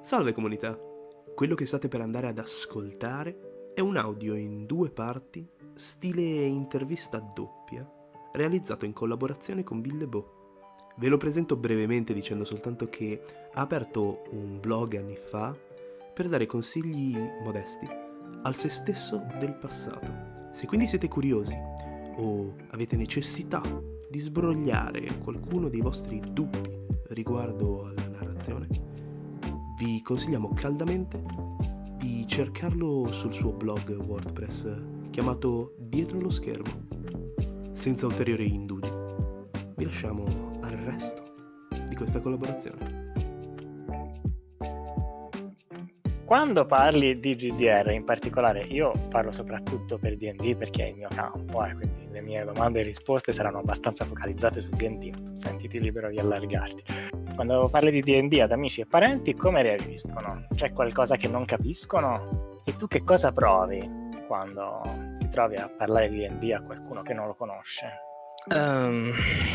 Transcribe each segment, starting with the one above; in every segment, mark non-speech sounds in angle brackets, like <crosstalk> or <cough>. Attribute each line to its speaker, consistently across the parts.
Speaker 1: Salve comunità! Quello che state per andare ad ascoltare è un audio in due parti, stile intervista doppia, realizzato in collaborazione con Villebo. Ve lo presento brevemente dicendo soltanto che ha aperto un blog anni fa per dare consigli modesti al se stesso del passato. Se quindi siete curiosi o avete necessità di sbrogliare qualcuno dei vostri dubbi riguardo alla narrazione, vi consigliamo caldamente di cercarlo sul suo blog WordPress chiamato Dietro lo schermo. Senza ulteriori indugi, vi lasciamo al resto di questa collaborazione.
Speaker 2: Quando parli di GDR in particolare, io parlo soprattutto per D&D perché è il mio campo, eh, quindi le mie domande e risposte saranno abbastanza focalizzate su D&D, sentiti libero di allargarti. Quando parli di D&D ad amici e parenti, come reagiscono? C'è qualcosa che non capiscono? E tu che cosa provi quando ti trovi a parlare di D&D a qualcuno che non lo conosce?
Speaker 3: Um,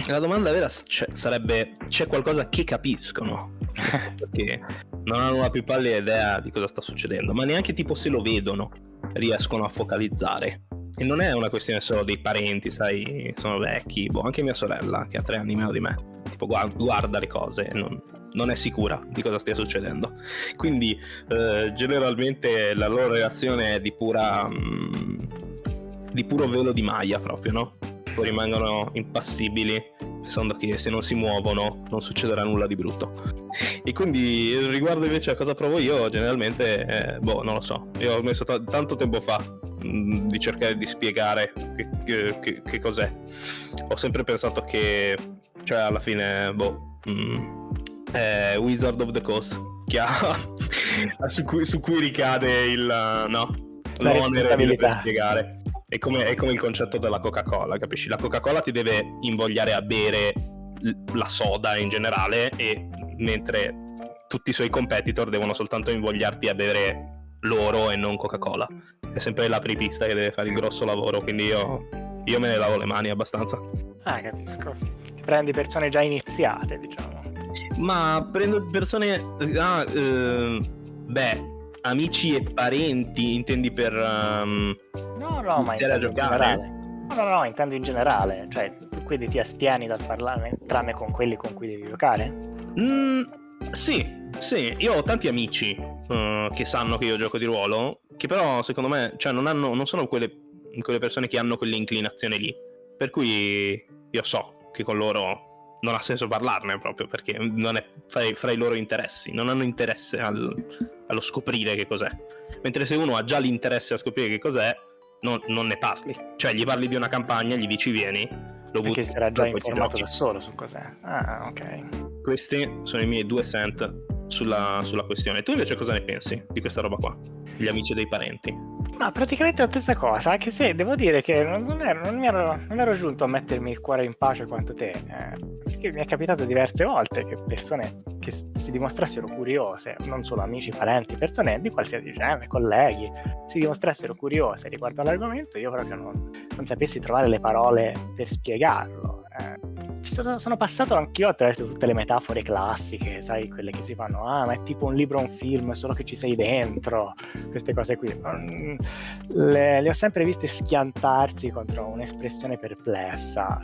Speaker 3: la domanda vera c- sarebbe: c'è qualcosa che capiscono? <laughs> Perché non hanno la più pallida idea di cosa sta succedendo, ma neanche tipo se lo vedono riescono a focalizzare. E non è una questione solo dei parenti, sai, sono vecchi, boh, anche mia sorella, che ha tre anni meno di me, tipo guarda le cose non, non è sicura di cosa stia succedendo. Quindi eh, generalmente la loro reazione è di pura... Mm, di puro velo di maglia proprio, no? Poi rimangono impassibili pensando che se non si muovono non succederà nulla di brutto. E quindi riguardo invece a cosa provo io, generalmente, eh, boh, non lo so. Io ho messo t- tanto tempo fa mh, di cercare di spiegare che, che, che, cos'è. Ho sempre pensato che, cioè alla fine, boh, mh, è Wizard of the Coast, che ha, <laughs> su, cui, su, cui, ricade il, no, l'onere di spiegare. È come, è come il concetto della Coca-Cola, capisci? La Coca-Cola ti deve invogliare a bere la soda in generale, e mentre tutti i suoi competitor devono soltanto invogliarti a bere loro e non Coca-Cola. È sempre l'apripista che deve fare il grosso lavoro, quindi io, io me ne lavo le mani abbastanza.
Speaker 2: Ah, capisco. Prendi persone già iniziate, diciamo.
Speaker 3: Ma prendo persone... Ah, eh, beh, amici e parenti, intendi per um,
Speaker 2: no, no, iniziare a giocare? No, no, no, intendo in generale. Cioè, tu quindi ti astieni dal parlarne tranne con quelli con cui devi giocare?
Speaker 3: Mm, sì, sì. Io ho tanti amici uh, che sanno che io gioco di ruolo, che però secondo me, cioè, non, hanno, non sono quelle, quelle persone che hanno quell'inclinazione lì. Per cui io so che con loro non ha senso parlarne proprio perché non è fra, fra i loro interessi, non hanno interesse al, allo scoprire che cos'è. Mentre se uno ha già l'interesse a scoprire che cos'è, non, non ne parli. Cioè gli parli di una campagna, gli dici vieni,
Speaker 2: lo butti. Perché sarà già informato da solo su cos'è. Ah, ok.
Speaker 3: Questi sono i miei due cent sulla, sulla questione. Tu invece cosa ne pensi di questa roba qua? Gli amici dei parenti?
Speaker 2: Ma praticamente la stessa cosa, anche se devo dire che non, ero, non, ero, non ero, giunto a mettermi il cuore in pace quanto te, eh, perché mi è capitato diverse volte che persone che si dimostrassero curiose, non solo amici, parenti, persone di qualsiasi genere, colleghi, si dimostrassero curiose riguardo all'argomento, io proprio non, non sapessi trovare le parole per spiegarlo. Eh sono, sono passato anch'io attraverso tutte le metafore classiche, sai, quelle che si fanno, ah, ma è tipo un libro un film, solo che ci sei dentro, queste cose qui. Le, le ho sempre viste schiantarsi contro un'espressione perplessa.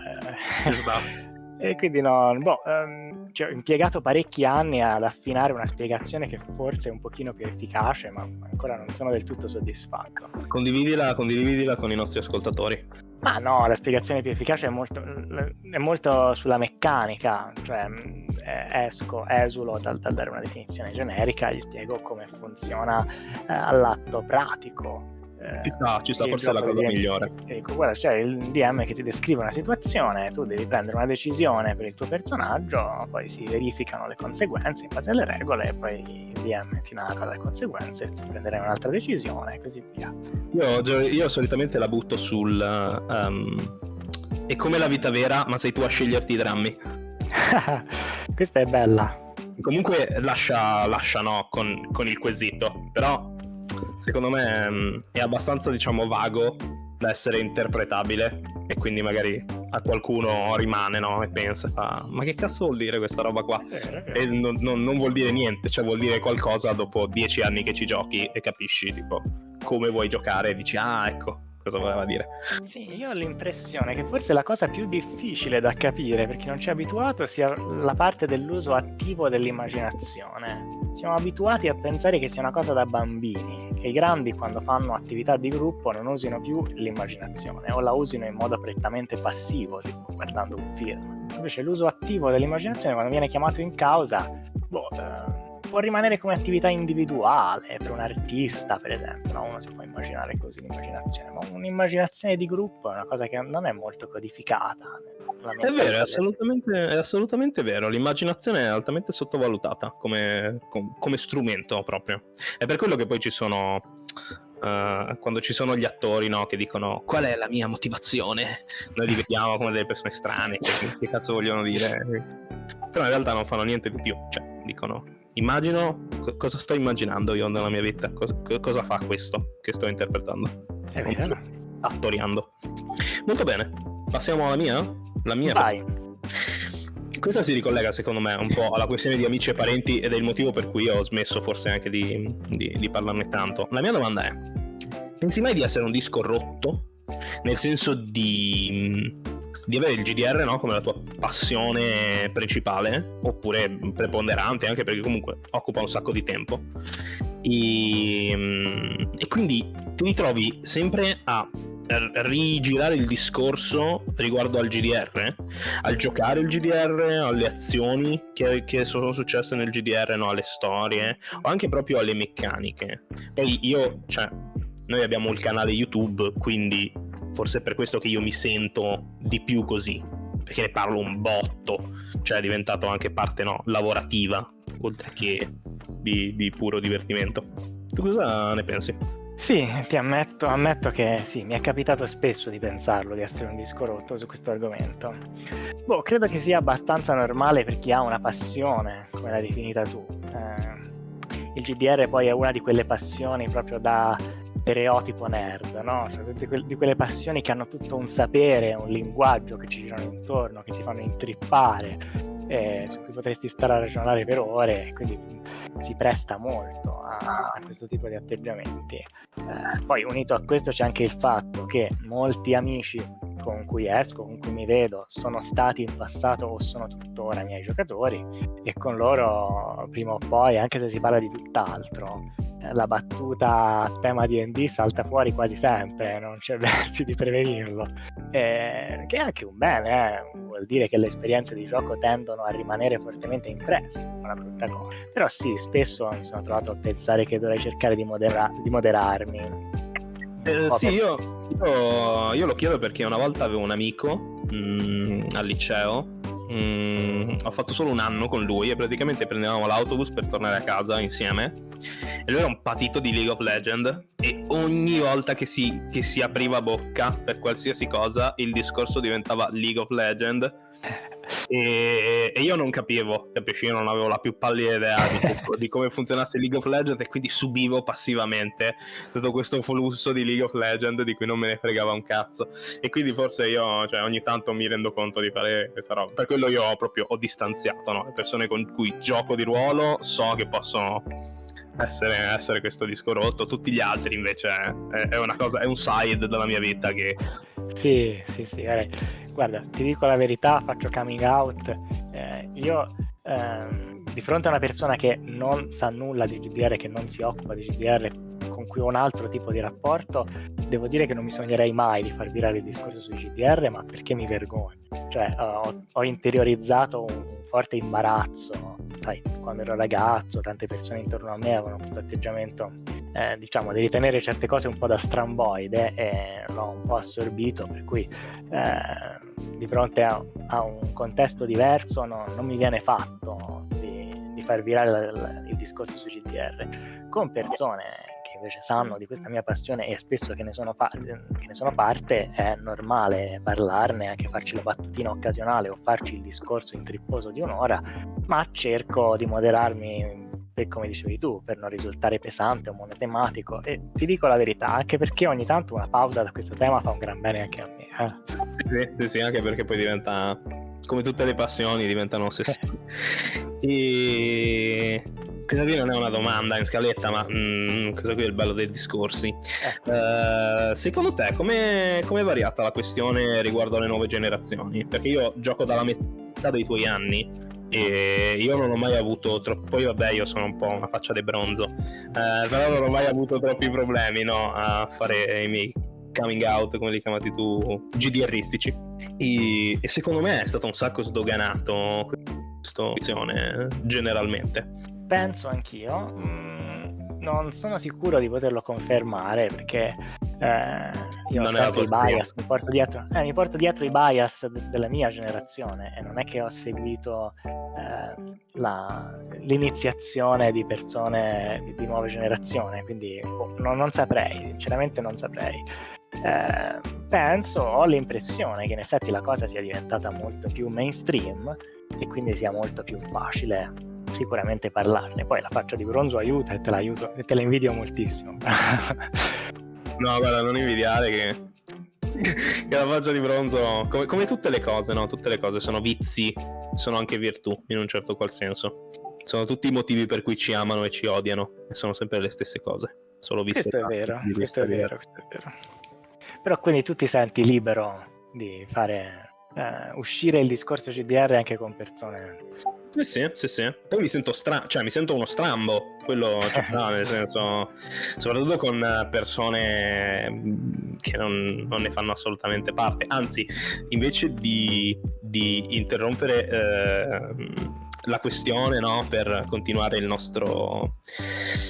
Speaker 2: Esatto. E quindi no, boh, um, cioè, ho impiegato parecchi anni ad affinare una spiegazione che forse è un pochino più efficace, ma ancora non sono del tutto soddisfatto.
Speaker 3: Condividila, condividila con i nostri ascoltatori.
Speaker 2: Ma no, la spiegazione più efficace è molto, è molto sulla meccanica, cioè esco, esulo dal, dal, dare una definizione generica, gli spiego come funziona eh, all'atto pratico
Speaker 3: ci sta, ci sta, forse è la cosa DM, migliore.
Speaker 2: Ecco, guarda, c'è il DM che ti descrive una situazione, tu devi prendere una decisione per il tuo personaggio, poi si verificano le conseguenze in base alle regole, e poi il DM ti narra le conseguenze, tu prenderai un'altra decisione e così via.
Speaker 3: Io, io solitamente la butto sul... Um, è come la vita vera, ma sei tu a sceglierti i drammi. <laughs>
Speaker 2: Questa è bella.
Speaker 3: Comunque lascia, lascia no, con, con il quesito, però secondo me mm, è abbastanza, diciamo, vago da essere interpretabile e quindi magari a qualcuno rimane, no? E pensa, fa, ma che cazzo vuol dire questa roba qua?
Speaker 2: Eh,
Speaker 3: E non, non- non vuol dire niente, cioè vuol dire qualcosa dopo dieci anni che ci giochi e capisci, tipo, come vuoi giocare e dici, ah, ecco, cosa voleva dire.
Speaker 2: Sì, io ho l'impressione che forse la cosa più difficile da capire per chi non ci è abituato sia la parte dell'uso attivo dell'immaginazione. Siamo abituati a pensare che sia una cosa da bambini, che i grandi quando fanno attività di gruppo non usino più l'immaginazione o la usino in modo prettamente passivo, tipo guardando un film. Invece l'uso attivo dell'immaginazione quando viene chiamato in causa, boh, eh, può rimanere come attività individuale per un artista, per esempio, no? uno si può immaginare così l'immaginazione, ma un'immaginazione di gruppo è una cosa che non è molto codificata.
Speaker 3: È vero, è assolutamente, è assolutamente vero. L'immaginazione è altamente sottovalutata come, com- come strumento proprio. È per quello che poi ci sono. eh, quando ci sono gli attori no, che dicono qual è la mia motivazione, noi li vediamo come delle persone strane, che, che cazzo vogliono dire, però in realtà non fanno niente di più, cioè dicono immagino co- cosa sto immaginando io nella mia vita, cosa, co- cosa fa questo che sto interpretando,
Speaker 2: È vero.
Speaker 3: attoriando. Molto bene, passiamo alla mia? La mia
Speaker 2: Vai.
Speaker 3: questa si ricollega secondo me un po' alla questione di amici e parenti ed è il motivo per cui ho smesso forse anche di, di- di parlarne tanto. La mia domanda è, pensi mai di essere un disco rotto? Nel senso di, di avere il GDR no, come la tua passione principale, oppure preponderante, anche perché comunque occupa un sacco di tempo. E, mm, e quindi ti ritrovi sempre a rigirare il discorso riguardo al GDR, al giocare il GDR, alle azioni che, che sono successe nel GDR, no, alle storie, o anche proprio alle meccaniche. Poi io, cioè, noi abbiamo il canale YouTube, quindi forse è per questo che io mi sento di più così, perché ne parlo un botto, cioè è diventato anche parte no, lavorativa, oltre che di, di puro divertimento. Tu cosa ne pensi?
Speaker 2: Sì, ti ammetto, ammetto che sì, mi è capitato spesso di pensarlo, di essere un disco rotto su questo argomento. Boh, credo che sia abbastanza normale per chi ha una passione, come l'hai definita tu. Eh, il GDR poi è una di quelle passioni proprio da stereotipo nerd, no? Cioè, di quelle passioni che hanno tutto un sapere, un linguaggio che ci girano intorno, che ti fanno intrippare, eh, su cui potresti stare a ragionare per ore, quindi si presta molto a, a questo tipo di atteggiamenti. Eh, poi unito a questo c'è anche il fatto che molti amici con cui esco, con cui mi vedo, sono stati in passato o sono tuttora miei giocatori e con loro prima o poi, anche se si parla di tutt'altro, eh, la battuta a tema D&D salta fuori quasi sempre, non c'è <laughs> versi di prevenirlo, Eh, che è anche un bene, eh. vuol dire che le esperienze di gioco tendono a rimanere fortemente impresse, una brutta cosa. Però sì, spesso mi sono trovato a pensare che dovrei cercare di, modera- di moderarmi.
Speaker 3: Eh, sì, io, io- io lo chiedo perché una volta avevo un amico mm, al liceo. mm, ho fatto solo un anno con lui e praticamente prendevamo l'autobus per tornare a casa insieme. E lui era un patito di League of Legends. E ogni volta che si, che si apriva bocca per qualsiasi cosa, il discorso diventava League of Legends. E, e io non capivo, capisci? Io non avevo la più pallida idea di, <laughs> di come funzionasse League of Legends e quindi subivo passivamente tutto questo flusso di League of Legends di cui non me ne fregava un cazzo. E quindi forse io, cioè, ogni tanto mi rendo conto di fare questa roba. Per quello io ho proprio ho distanziato, no? Le persone con cui gioco di ruolo so che possono essere, essere questo disco rotto. Tutti gli altri invece è, è una cosa, è un side della mia vita che
Speaker 2: Sì, sì, sì. guarda, Guarda, ti dico la verità, faccio coming out. eh, io ehm, di fronte a una persona che non sa nulla di GDR, che non si occupa di GDR, con cui ho un altro tipo di rapporto, devo dire che non mi sognerei mai di far virare il discorso sui GDR, ma perché mi vergogno. Cioè, ho, ho interiorizzato un forte imbarazzo, sai, quando ero ragazzo, tante persone intorno a me avevano questo atteggiamento eh, diciamo, di ritenere certe cose un po' da stramboide e l'ho un po' assorbito, per cui eh, di fronte a, a, un contesto diverso no, non mi viene fatto di, di far virare la, il discorso sui GDR con persone invece sanno di questa mia passione e spesso che ne sono, pa- che ne sono parte è normale parlarne, anche farci la battutina occasionale o farci il discorso intripposo di un'ora, ma cerco di moderarmi per, come dicevi tu, per non risultare pesante o monotematico. E ti dico la verità, anche perché ogni tanto una pausa da questo tema fa un gran bene anche a me. Eh.
Speaker 3: Sì, sì, sì, sì, anche perché poi diventa, come tutte le passioni, diventano ossessioni. <laughs> e questa qui non è una domanda in scaletta, ma mm, questo qui è il bello dei discorsi. Eh. Uh, secondo te, come è variata la questione riguardo alle nuove generazioni? Perché io gioco dalla metà dei tuoi anni e io non ho mai avuto troppo poi vabbè io sono un po' una faccia di bronzo eh, però non ho mai avuto troppi problemi no, a fare i miei coming out come li chiamati tu GDRistici e, e secondo me è stato un sacco sdoganato questa opzione generalmente
Speaker 2: penso anch'io mm non sono sicuro di poterlo confermare perché eh, io non ho sempre i bias, mi porto, dietro, eh, mi porto dietro i bias de- della mia generazione e non è che ho seguito eh, la, l'iniziazione di persone di, di nuova generazione, quindi oh, non, non, saprei, sinceramente non saprei. Eh, penso, ho l'impressione che in effetti la cosa sia diventata molto più mainstream e quindi sia molto più facile sicuramente parlarne. Poi la faccia di bronzo aiuta e te la, aiuto, e te la invidio moltissimo. <laughs>
Speaker 3: no, guarda, non invidiare che, <laughs> che la faccia di bronzo, come, come, tutte le cose, no? Tutte le cose sono vizi, sono anche virtù in un certo qual senso. Sono tutti i motivi per cui ci amano e ci odiano e sono sempre le stesse cose. Solo viste
Speaker 2: questo è vero, questo è vero, questo è vero. Però quindi tu ti senti libero di fare eh, uscire il discorso CDR anche con persone.
Speaker 3: Sì, sì, sì, sì. Poi mi sento strano, cioè mi sento uno strambo, quello ci sta, <laughs> nel senso, soprattutto con persone mm, che non, non, ne fanno assolutamente parte. Anzi, invece di, di interrompere eh, la questione no? per continuare il nostro,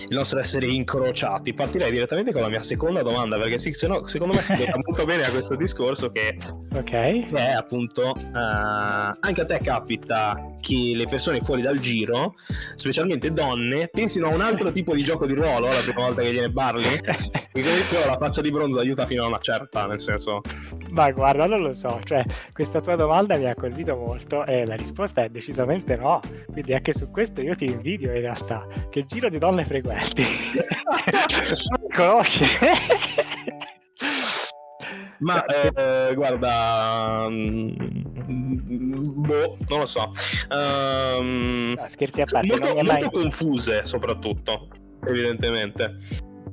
Speaker 3: il nostro essere incrociati. Partirei direttamente con la mia seconda domanda, perché sì, no, secondo me si spiega <laughs> molto bene a questo discorso che,
Speaker 2: okay.
Speaker 3: che è appunto uh, anche a te capita che le persone fuori dal giro, specialmente donne, pensino a un altro tipo di gioco di ruolo la prima volta che viene Barley. <laughs> e comunque la faccia di bronzo aiuta fino a una certa, nel senso.
Speaker 2: Ma guarda, non lo so, cioè questa tua domanda mi ha colpito molto e la risposta è decisamente no. Quindi anche su questo io ti invidio in realtà. Che giro di donne frequenti. non <laughs> mi <laughs> conosci.
Speaker 3: Ma eh, guarda, mm, boh, non lo so. Um,
Speaker 2: no, scherzi a parte,
Speaker 3: molto,
Speaker 2: non mi è
Speaker 3: mai... molto confuse soprattutto, evidentemente.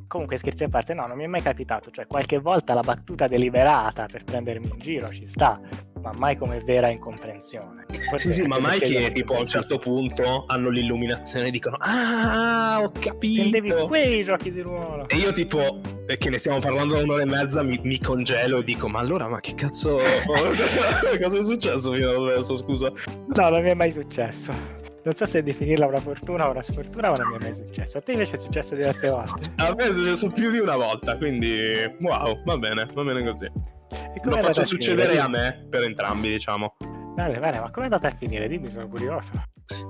Speaker 2: Comunque scherzi a parte, no, non mi è mai capitato, cioè qualche volta la battuta deliberata per prendermi in giro ci sta, ma mai come vera incomprensione.
Speaker 3: Questo sì, sì, ma mai che tipo a un certo punto hanno l'illuminazione e dicono Ah, ho capito!
Speaker 2: Intendevi quei giochi di ruolo!
Speaker 3: E io tipo, che ne stiamo parlando da un'ora e mezza, mi, mi congelo e dico Ma allora, ma che cazzo... <laughs> cosa, cosa è successo fino adesso, scusa?
Speaker 2: No, non mi è mai successo non so se definirla una fortuna o una sfortuna, ma non mi è mai successo. A te invece è successo diverse volte?
Speaker 3: A me è successo più di una volta, quindi wow, va bene, va bene così. Lo faccio succedere a me per entrambi, diciamo.
Speaker 2: Bene, bene, ma come è andata a finire? Dimmi, sono curioso.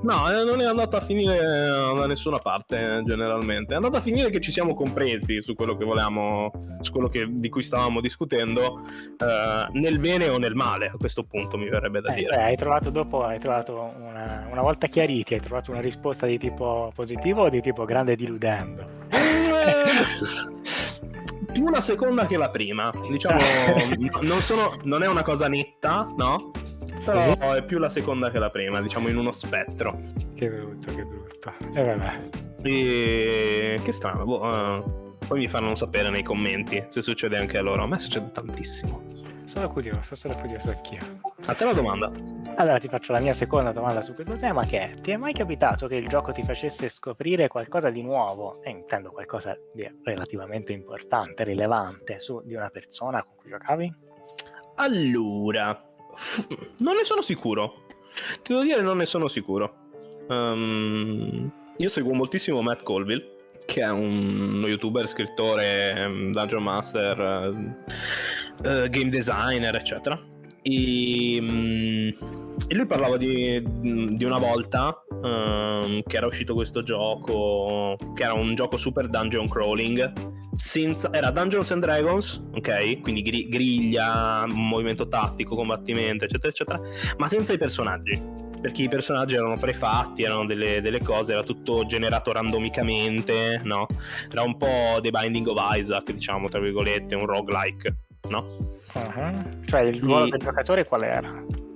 Speaker 3: No, eh, non è andata a finire eh, da nessuna parte, generalmente. È andata a finire che ci siamo compresi su quello che volevamo, su quello che, di cui stavamo discutendo, eh, nel bene o nel male, a questo punto mi verrebbe da
Speaker 2: eh,
Speaker 3: dire.
Speaker 2: Beh, hai trovato dopo, hai trovato una, una, volta chiariti, hai trovato una risposta di tipo positivo o di tipo grande diludendo? <laughs>
Speaker 3: più la seconda che la prima. Diciamo, <laughs> non, sono, non è una cosa netta, no? Però sì. è più la seconda che la prima, diciamo in uno spettro.
Speaker 2: Che brutto, che brutto. E vabbè.
Speaker 3: E che strano, boh, uh, poi mi faranno sapere nei commenti se succede anche a loro. A me succede tantissimo.
Speaker 2: Sono curioso, sono curioso anch'io.
Speaker 3: A te la domanda.
Speaker 2: Allora ti faccio la mia seconda domanda su questo tema che è, ti è mai capitato che il gioco ti facesse scoprire qualcosa di nuovo, e intendo qualcosa di relativamente importante, rilevante, su di una persona con cui giocavi?
Speaker 3: Allora, <laughs> non ne sono sicuro. Ti devo dire, non ne sono sicuro. Um, io seguo moltissimo Matt Colville, che è un youtuber, scrittore, um, dungeon master, uh, game designer, eccetera. E, um, e lui parlava di, di una volta um, che era uscito questo gioco, che era un gioco super dungeon crawling senza, era Dungeons and Dragons, ok? Quindi griglia, movimento tattico, combattimento, eccetera, eccetera, ma senza i personaggi. perché i personaggi erano prefatti, erano delle, delle cose, era tutto generato randomicamente, no? Era un po' The Binding of Isaac, diciamo, tra virgolette, un roguelike, no?
Speaker 2: Uh-huh. Cioè il ruolo
Speaker 3: E-
Speaker 2: del giocatore qual era?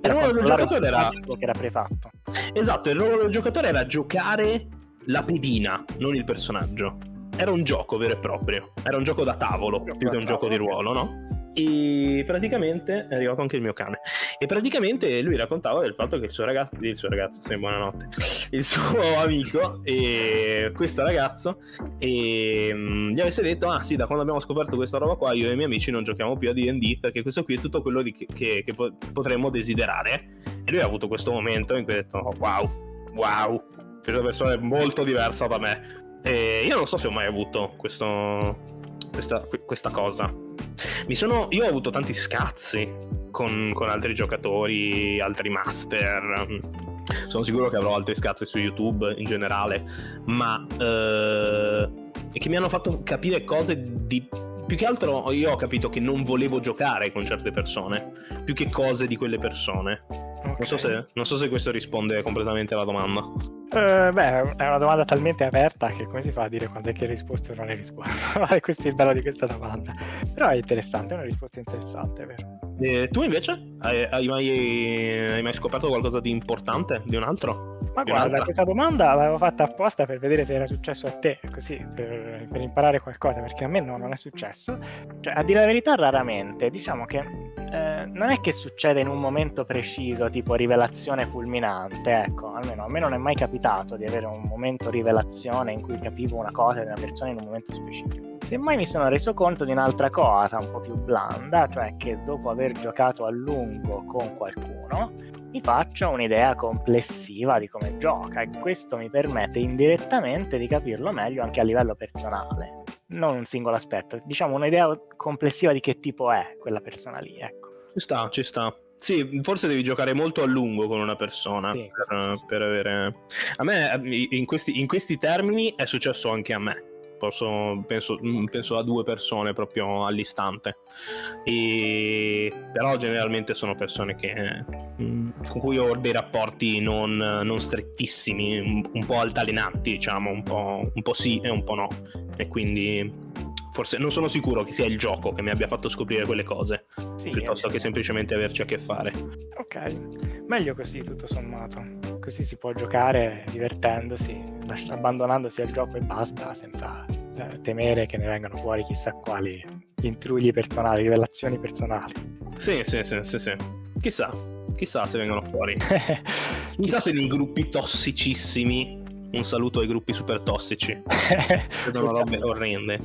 Speaker 3: Il ruolo del giocatore era-
Speaker 2: che era prefatto.
Speaker 3: Esatto, il ruolo del giocatore era giocare la pedina, non il personaggio. Era un gioco vero e proprio, era un gioco da tavolo più che un gioco di ruolo, no? E praticamente è arrivato anche il mio cane. E praticamente lui raccontava del fatto che il suo ragazzo, il suo ragazzo, sì, buonanotte, il suo amico, e questo ragazzo, e, mm, gli avesse detto: Ah, sì, da quando abbiamo scoperto questa roba qua, io e i miei amici non giochiamo più a DD perché questo qui è tutto quello di- che, che po- potremmo desiderare. E lui ha avuto questo momento in cui ha detto: oh, Wow, wow, questa persona è molto diversa da me. E io non so se ho mai avuto questo, questa, questa cosa. Mi sono, io ho avuto tanti scazzi con, con altri giocatori, altri master. Sono sicuro che avrò altri scazzi su YouTube in generale, ma eh, che mi hanno fatto capire cose di. Più che altro io ho capito che non volevo giocare con certe persone, più che cose di quelle persone. Non so, se, non so se questo risponde completamente alla domanda.
Speaker 2: Eh, beh, è una domanda talmente aperta che come si fa a dire quando è che hai risposto o non hai risposto? <laughs> Questo è il bello di questa domanda. Però è interessante, è una risposta interessante, vero.
Speaker 3: E tu invece? Hai, hai mai, hai mai scoperto qualcosa di importante di un altro?
Speaker 2: Ma guarda, questa domanda l'avevo fatta apposta per vedere se era successo a te, così per, per imparare qualcosa, perché a me no, non è successo. Cioè, a dire la verità, raramente. Diciamo che eh, non è che succede in un momento preciso, tipo rivelazione fulminante, ecco, almeno a me non è mai capitato di avere un momento rivelazione in cui capivo una cosa di una persona in un momento specifico. Semmai mi sono reso conto di un'altra cosa un po' più blanda, cioè che dopo aver giocato a lungo con qualcuno, mi faccio un'idea complessiva di come gioca e questo mi permette indirettamente di capirlo meglio anche a livello personale, non un singolo aspetto, diciamo un'idea complessiva di che tipo è quella persona lì, ecco.
Speaker 3: Ci sta, ci sta. Sì, forse devi giocare molto a lungo con una persona
Speaker 2: Sì.
Speaker 3: per, per avere... A me, in questi, in questi termini, è successo anche a me. Posso, penso, mm, penso a due persone proprio all'istante. E... Però generalmente sono persone che, mm, con cui ho dei rapporti non, non strettissimi, un, un po' altalenanti, diciamo, un po', un po' sì e un po' no. E quindi forse non sono sicuro che sia il gioco che mi abbia fatto scoprire quelle cose
Speaker 2: Sì,
Speaker 3: piuttosto
Speaker 2: eh,
Speaker 3: che semplicemente averci a che fare.
Speaker 2: Ok, meglio così tutto sommato, così si può giocare divertendosi, abbandonandosi al gioco e basta, senza eh, temere che ne vengano fuori chissà quali intrugli personali, rivelazioni personali.
Speaker 3: Sì, sì, sì, sì, sì. Chissà, chissà se vengono fuori. <laughs> Chissà se nei gruppi tossicissimi, un saluto ai gruppi super tossici, vedono robe orrende.